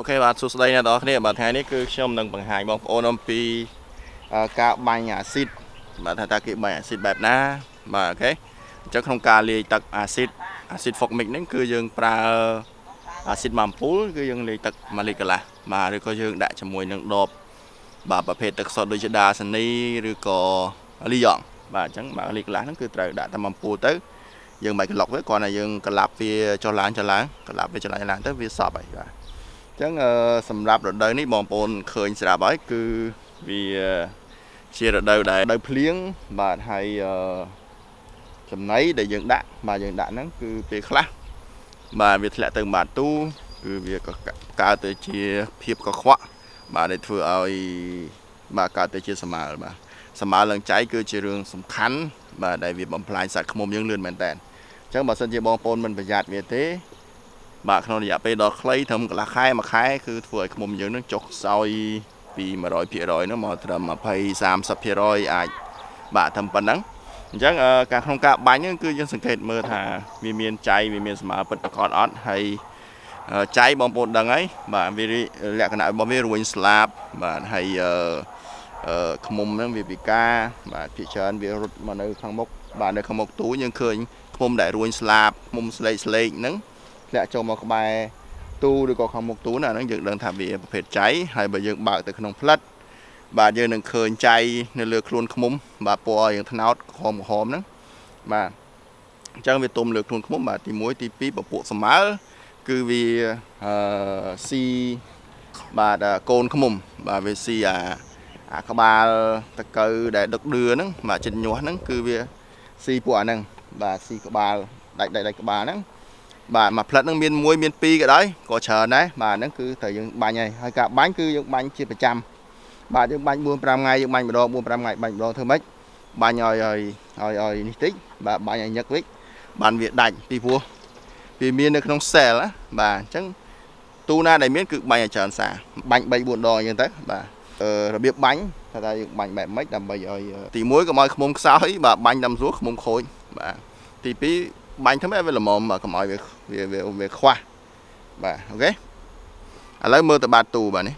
OK បាទសួស្តីអ្នកនរគ្នាបាទថ្ងៃនេះគឺខ្ញុំនឹងបង្ហាញបងប្អូនអំពីការបាញ់អាស៊ីតបាទថាតើគេបាញ់អាស៊ីតបែបណាបាទ OK អញ្ចឹងក្នុងការលាយទឹកអាស៊ីតអាស៊ីត formic ហ្នឹងគឺយើងប្រើអាស៊ីតម៉ាអំពូលគឺយើងលាយទឹក1លីត្រកន្លះបាទឬក៏យើងដាក់ជាមួយនឹងដបបាទប្រភេទទឹកសុទ្ធដូចជា Dasani ឬក៏លីយ៉ងបាទអញ្ចឹង1លីត្រកន្លះហ្នឹងគឺត្រូវដាក់តែម៉ាអំពូលទៅយើងមិនក្លុកវាគ្រាន់តែយើងក្លាប់វាចុះឡើងចុះឡើងក្លាប់វាចុះឡើងឡើងទៅវាសប់ហើយបាទ ចឹងសម្រាប់រដូវនេះបងប្អូនឃើញស្រាប់ហើយគឺវាជារដូវដែលរដូវភ្លៀងបាទហើយចំណីដែលយើងដាក់បាទយើងដាក់ហ្នឹងគឺពេលខ្លះបាទវាធ្លាក់ទៅបាតទូគឺវាក៏កើតទៅជាភាពកខ្វក់បាទដែលធ្វើឲ្យបាទកើតទៅជាសម្មើបាទសម្មើឡើងចៃគឺជារឿងសំខាន់បាទដែលវាបំផ្លាញសត្វឃ្មុំយើងលឿនមែនតើអញ្ចឹងបើសិនជាបងប្អូនមិនប្រយ័ត្នវាទេ បាទក្នុងរយៈពេលដ៏ខ្លីត្រឹមកន្លះខែមួយខែគឺធ្វើឲ្យឃ្មុំយើងនឹងចុះខ្សោយពី100%នោះមកត្រឹម20 30%អាចបាទត្រឹមប៉ុណ្ណឹងអញ្ចឹងការក្នុងការបាញ់ហ្នឹងគឺយើងសង្កេតមើលថាវាមានចៃវាមានស្មើពិតប្រាកដអត់ហើយចៃបងប្អូនដឹងហើយបាទវាលក្ខណៈរបស់វារួញស្លាបបាទហើយអឺខ្មុំហ្នឹងវាពិការបាទភាគច្រើនវារត់មកនៅខាងមុខបាទនៅខាងមុខទូយើងឃើញខ្មុំដែលរួញស្លាបខ្មុំស្លេកស្លេកហ្នឹង ធ្លាក់ចូលមកក្បែរទូឬក៏ខាងមុខទូណាហ្នឹងយើងដឹងថាវាប្រភេទចៃហើយបើយើងបើកទៅក្នុងផ្លិតបាទយើងនឹងឃើញចៃនៅលើខ្លួនឃ្មុំបាទពណ៌យើងថ្នោតក្រហមក្រហមហ្នឹងបាទអញ្ចឹងវាទុំលើខ្លួនឃ្មុំបាទទី1ទី2ពពួកសម្មើគឺវាអឺស៊ីបាទកូនឃ្មុំបាទវាស៊ីអាអាក្បាលតកៅដែលដឹកដឿហ្នឹងបាទចិត្តញាស់ហ្នឹងគឺវាស៊ីពួកអាហ្នឹងបាទស៊ីក្បាលដាច់ដាច់ដាច់ក្បាលហ្នឹង បាទមួយផ្លិតហ្នឹងមានមួយមានពីរក៏ដោយក៏ច្រើនដែរបាទហ្នឹងគឺត្រូវយើងបាញ់ហើយហើយការបាញ់គឺយើងបាញ់ជាប្រចាំបាទយើងបាញ់4 5ថ្ងៃយើងបាញ់ម្ដង4 5ថ្ងៃបាញ់ម្ដងធ្វើម៉េចបាញ់ឲ្យឲ្យឲ្យឲ្យនេះតិចបាទបាញ់ឲ្យញឹកវិញបានវាដាច់ពីព្រោះវាមាននៅក្នុង cell ណាបាទអញ្ចឹងទូណាដែលមានគឺបាញ់ឲ្យច្រើនសាបាញ់3 4ដងអញ្ចឹងទៅបាទរបៀបបាញ់ថាថាយើងបាញ់បែបម៉េចដើម្បីឲ្យទី1កុំឲ្យខ្មុំខ្សោយបាទបាញ់តាមស្រួលខ្មុំខូចបាទទី2 បាញ់ធ្វើឲ្យវាល្មមបាទកុំឲ្យវាវាវាខ្វះបាទអូខេឥឡូវមើលទៅបាតទូបាទនេះ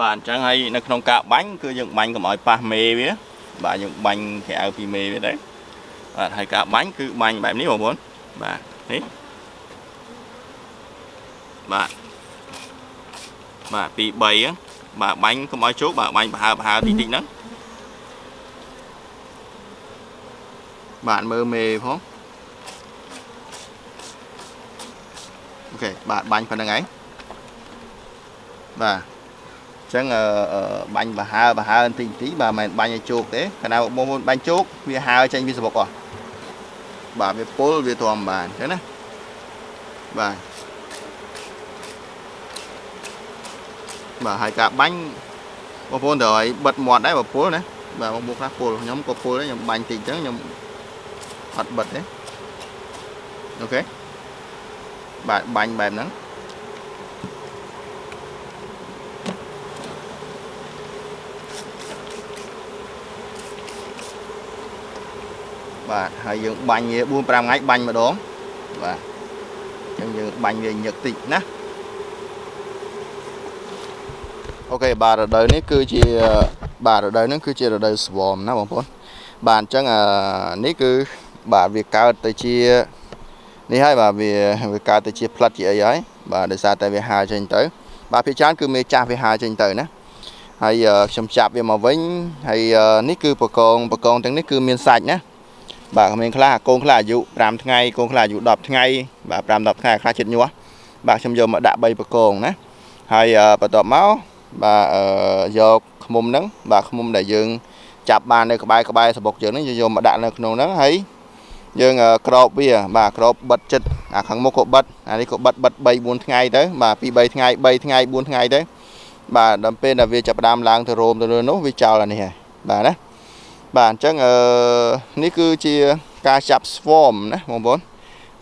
បាទអញ្ចឹងហើយនៅក្នុងការបាញ់គឺយើងបាញ់កុំឲ្យប៉ះមេវា បាទយើងបាញ់ក្រៅពីមេវាដែរបាទហើយការបាញ់គឺបាញ់បែបនេះបងប្អូនបាទនេះបាទបាទពី3ហ្នឹងបាទបាញ់កុំឲ្យជោគបាទបាញ់ប្រហើប្រហើតិចតិចហ្នឹងបាទមើលមេផងអូខេបាទបាញ់ប៉ុណ្្នឹងឯងបាទ ចឹងបាញ់បហើបហើបន្តិចបន្តិចបាទមិនបាញ់ឲ្យជោគទេកាលណាបងប្អូនបាញ់ជោគវាហើចេញវាសបុកអស់បាទវាពុលវាទ្រាំបានចឹងណាបាទបាទហើយការបាញ់បងប្អូនត្រូវឲ្យបិទមាត់ដែរបើពុលណាបាទបងប្អូនខ្លះពុលខ្ញុំក៏ពុលដែរខ្ញុំបាញ់តិចចឹងខ្ញុំអត់បិទទេអូខេបាទបាញ់បែបហ្នឹង បាទហើយយើងបាញ់វា4 5ថ្ងៃបាញ់ម្ដងបាទអញ្ចឹងយើងបាញ់វាញឹកតិចណាអូខេបាទរដូវនេះគឺជាបាទរដូវនេះគឺជារដូវ swarm ណាបងប្អូនបាទអញ្ចឹងអានេះគឺបាទវាកើតទៅជានេះហើយបាទវាវាកើតទៅជាផ្លិតជាអីហើយបាទដោយសារតែវាហើចេញទៅ បាទភាគច្រើនគឺមេចាស់វាហើចេញទៅណាហើយខ្ញុំចាប់វាមកវិញហើយនេះគឺបកងបកងទាំងនេះគឺមានសាច់ណា បាទក្មេងខ្លះកូនខ្លះអាយុ5ថ្ងៃកូនខ្លះអាយុ10ថ្ងៃបាទ5 10ថ្ងៃខ្លះចិត្តញាស់បាទខ្ញុំយកមកដាក់3បកងណាហើយបន្ទាប់មកបាទយកខ្មុំហ្នឹងបាទខ្មុំដែលយើងចាប់បាននៅក្បែរក្បែរសបុកយើងហ្នឹងយកមកដាក់នៅក្នុងហ្នឹងហើយយើងក្របវា បាទក្របបិទចិត្តអាខាងមុខក៏បិទអានេះក៏បិទបិទ3 4ថ្ងៃទៅបាទពី3ថ្ងៃ3ថ្ងៃ4ថ្ងៃទៅបាទដល់ពេលដែលវាចាប់ផ្ដើមឡើងទៅរោមទៅលើនោះវាចោលអានេះហើយបាទណា បាទអញ្ចឹងអឺនេះគឺជាការចាប់ swarm ណាបងប្អូន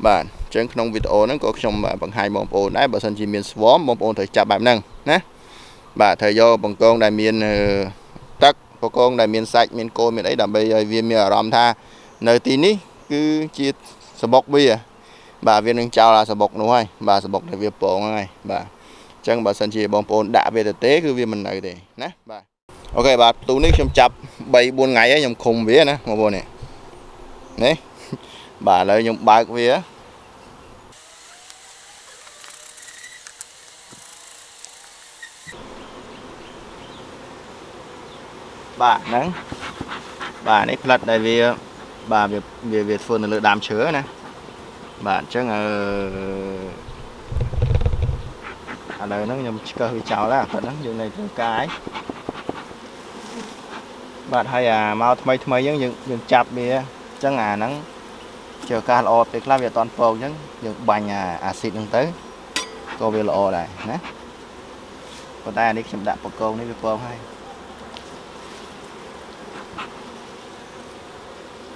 បាទអញ្ចឹងក្នុងវីដេអូហ្នឹងក៏ខ្ញុំបង្ហាញបងប្អូនដែរបើសិនជាមាន swarm បងប្អូនត្រូវចាប់បែបហ្នឹងណាបាទត្រូវយកបង្កងដែលមានទឹកបង្កងដែលមានសាច់មានគោមានអីដើម្បីឲ្យវាមានអារម្មណ៍ថានៅទីនេះគឺជាសបុកវាបាទវានឹងចោលអាសបុកនោះហើយបាទសបុកដែលវាពងហ្នឹងហើយបាទអញ្ចឹងបើសិនជាបងប្អូនដាក់វាទៅទេគឺវាមិននៅទេណាបាទ អូខេបាទផ្ទូនេះខ្ញុំចាប់3 4ថ្ងៃហើយខ្ញុំឃុំវាណាបងប្អូននេះនេះបាទឥឡូវខ្ញុំបើកវាបាទហ្នឹងបាទនេះផ្លិតដែលវាបាទវាវាធ្វើនៅលើដើមឈើណាបាទអញ្ចឹងអឺឥឡូវហ្នឹងខ្ញុំឆ្កឹះវាចោលហើយអាផ្លិតហ្នឹងយើងនៅធ្វើការហើយ បាទហើយអាមកថ្មីថ្មីអញ្ចឹងយើងយើងចាប់វាអញ្ចឹងអាហ្នឹងជាឱកាសល្អពេលខ្លះវាអត់តន់ពងអញ្ចឹងយើងបាញ់អាអាស៊ីតហ្នឹងទៅក៏វាល្អដែរណាប៉ុន្តែអានេះខ្ញុំដាក់បកងនេះវាពងហើយ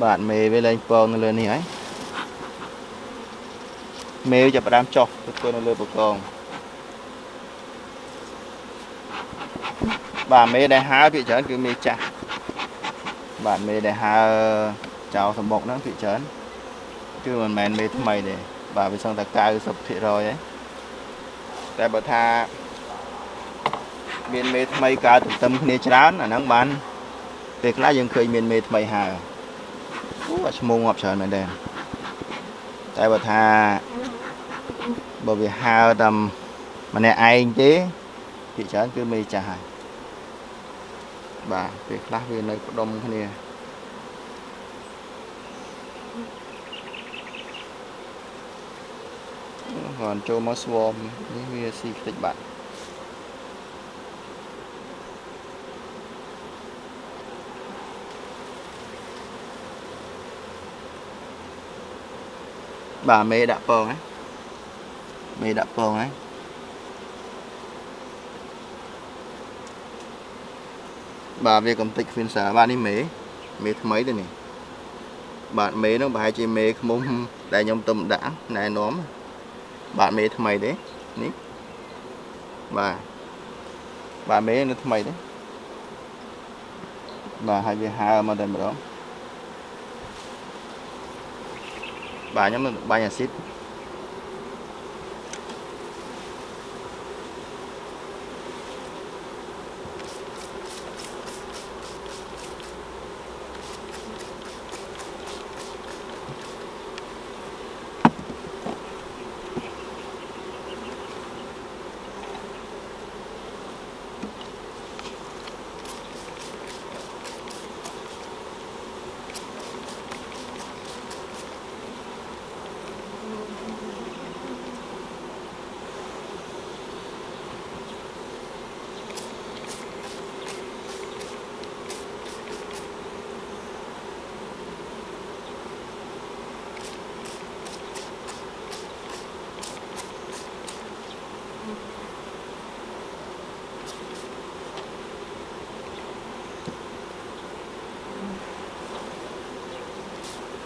បាទមេវាលែងពងនៅលើនេះហើយមេវាចាប់ផ្ដើមចុះទៅធ្វើនៅលើបកងបាទមេដែលហើភាគច្រើនគឺមេចាស់ បាទមេដែលហើចោលសម្បុកហ្នឹងភាគច្រើនគឺមិនមែនមេថ្មីទេបាទវាសឹងតែ90%ហើយតែបើថាមានមេថ្មីកើតទន្ទឹមគ្នាច្រើនអាហ្នឹងបានពេលខ្លះយើងឃើញមានមេថ្មីហើអូអាឈ្មោះងាប់ច្រើនមែនទេតែបើថាបើវាហើតាមម្នាក់ឯងទេភាគច្រើនគឺមេចាស់ហើយ បាទពេលខ្លះវានៅផ្ដុំគ្នាគាត់ចូលមកស្វមនេះវាស៊ីខ្ទេចបាត់បាទមេដាក់ពងហ៎មេដាក់ពងហ៎ បាទវាកំតិច Finsa បាទនេះមេមេថ្មីទេនេះបាទមេនោះប្រហែលជាមេខ្មុំដែលខ្ញុំទុំដាក់ណែនាំបាទមេថ្មីទេនេះបាទបាទមេនៅថ្មីទេបាទហើយវាហើមកតែម្ដងបាទខ្ញុំនឹងបាញ់អាស៊ីត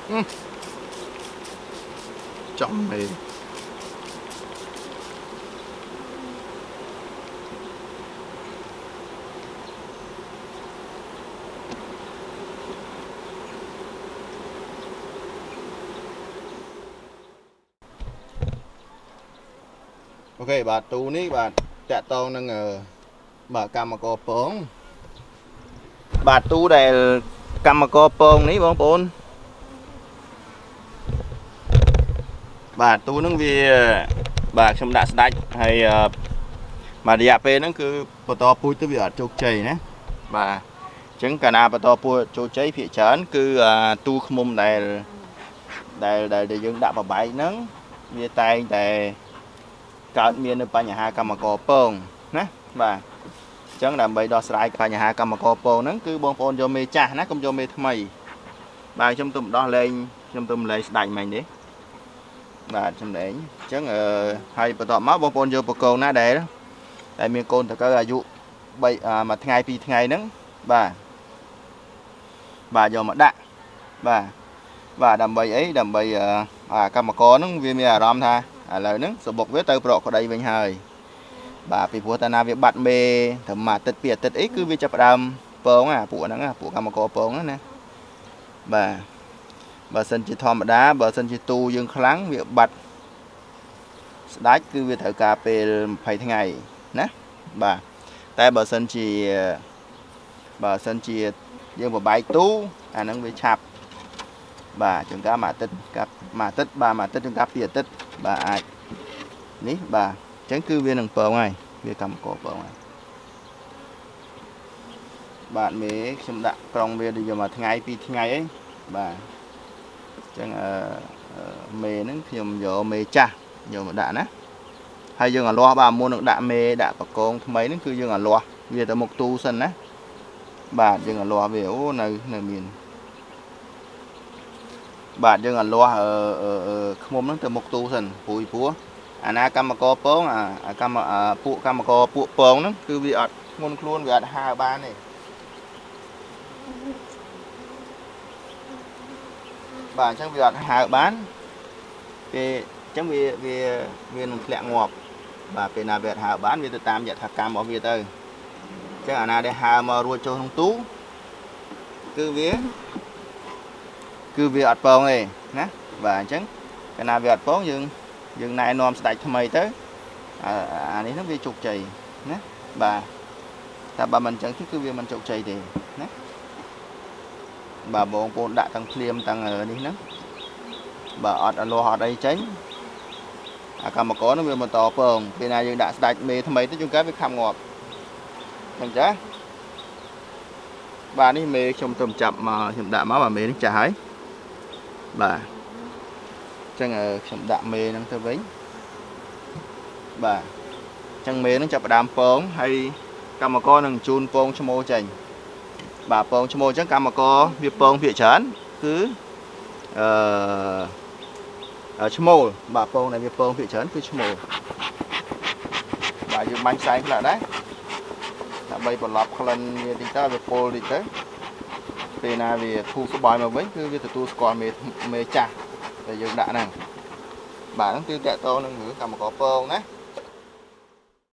ចំមេអូខេបាទទូនេះបាទតាក់តងនឹងបាទកម្មករពងបាទទូដែលកម្មករពងនេះបងប្អូន បាទទូហ្នឹងវាបាទខ្ញុំដាក់ស្ដាច់ហើយបាទរយៈពេលហ្នឹងគឺបន្តពូជទៅវាអត់ជោគជ័យណាបាទអញ្ចឹងកាលណាបន្តពូជជោគជ័យភាគច្រើនគឺទូឃ្មុំដែលដែលដែលយើងដាក់បបែកហ្នឹងវាតែងតែកើតមាននៅបញ្ហាកម្មករពងណាបាទអញ្ចឹងដើម្បីដោះស្រាយបញ្ហាកម្មករពងហ្នឹងគឺបងប្អូនយកមេចាស់ណាកុំយកមេថ្មីបាទខ្ញុំទៅដោះលែងខ្ញុំទៅលែងស្ដាច់មិញទេ បាទចំណេញអញ្ចឹងអឺហើយបន្ទាប់មកបងប្អូនយកបកូនណាដែលដែលមានកូនតកៅអាយុ3មួយថ្ងៃ2ថ្ងៃហ្នឹងបាទបាទយកមកដាក់បាទបាទដើម្បីអីដើម្បីបាទកម្មករហ្នឹងវាមានអារម្មណ៍ថាឥឡូវហ្នឹងសបុកវាទៅប្រកក្តីវិញហើយបាទពីព្រោះតាណាវាបាត់មេត្រឹមមួយអាទិត្យពីរអាទិត្យអីគឺវាចាប់ផ្ដើមពងអាពួកហ្នឹងពួកកម្មករពងហ្នឹងណាបាទ បើសិនជាធម្មតាបើសិនជាទូយើងខ្លាំងវាបាត់ស្ដាច់គឺវាត្រូវការពេល20ថ្ងៃណាបាទតែបើសិនជាបើសិនជាយើងបបែកទូអាហ្នឹងវាឆាប់បាទចង្ការមួយអាទិត្យកាប់មួយអាទិត្យបាទមួយអាទិត្យចង្ការពីរអាទិត្យបាទអាចនេះបាទអញ្ចឹងគឺវានឹងពងហើយវាកម្មកពងហើយបាទមេខ្ញុំដាក់ក្រុងវាដូចយកមួយថ្ងៃពីរថ្ងៃអីបាទអញ្ចឹងអឺមេហ្នឹងខ្ញុំយកមេចាស់យកមកដាក់ណាហើយយើងអាលាស់បាទមុននឹងដាក់មេដាក់បកងថ្មីហ្នឹងគឺយើងអាលាស់វាទៅមុខទូសិនណាបាទយើងអាលាស់វាអូនៅនៅមានបាទយើងអាលាស់អឺខ្មុំហ្នឹងទៅមុខទូសិនព្រួយព្រោះអាណាកម្មករពងអាកម្មពួកកម្មករពួកពងហ្នឹងគឺវាអត់ធ្ងន់ខ្លួនវាអត់ហើបានទេ បាទអញ្ចឹងវាអត់ហើបានពេលអញ្ចឹងវាវាវានឹងធ្លាក់ងាប់បាទពេលណាវាអត់ហើបានវាទៅតាមយថាកម្មរបស់វាទៅអញ្ចឹងអាណាដែលហើមករួចចូលក្នុងទូគឺវាគឺវាអត់ពងទេណាបាទអញ្ចឹងកាលណាវាអត់ពងយើងយើងណែនាំស្ដេចថ្មីទៅអានេះហ្នឹងវាជោគជ័យណាបាទតែបើមិនអញ្ចឹងគឺវាមិនជោគជ័យទេណា បាទបងប្អូនដាក់ទាំងភ្លាមទាំងនេះហ្នឹងបើអត់អលាស់អត់អីចេញអាកម្មករនឹងវាបន្តពងពេលណាយើងដាក់ស្ដាច់មេថ្មីទៅជួនកាលវាខំងាប់អញ្ចឹងបាទនេះមេខ្ញុំទៅចាប់មកខ្ញុំដាក់មកបាទមេនេះចាស់ហើយបាទអញ្ចឹងខ្ញុំដាក់មេហ្នឹងទៅវិញបាទអញ្ចឹងមេហ្នឹងចាប់ផ្ដើមពងហើយកម្មករនឹងជូនពងឈ្មោះចេញ បាទពងឈ្មោះអញ្ចឹងកម្មករវាពងភាកច្រើនគឺអឺឈ្មោលបាទពងដែលវាពងភាកច្រើនគឺឈ្មោលបាទយើងបាញ់ផ្សែងខ្លះដែរដើម្បីបន្លប់ក្លិនវាតិចទៅវាពុលតិចទៅពេលណាវាធូរស្បើយមកវិញគឺវាទទួលស្គាល់មេមេចាស់ដែលយើងដាក់ហ្នឹងបាទហ្នឹងគឺតកតនឹងរឿងកម្មករពងណា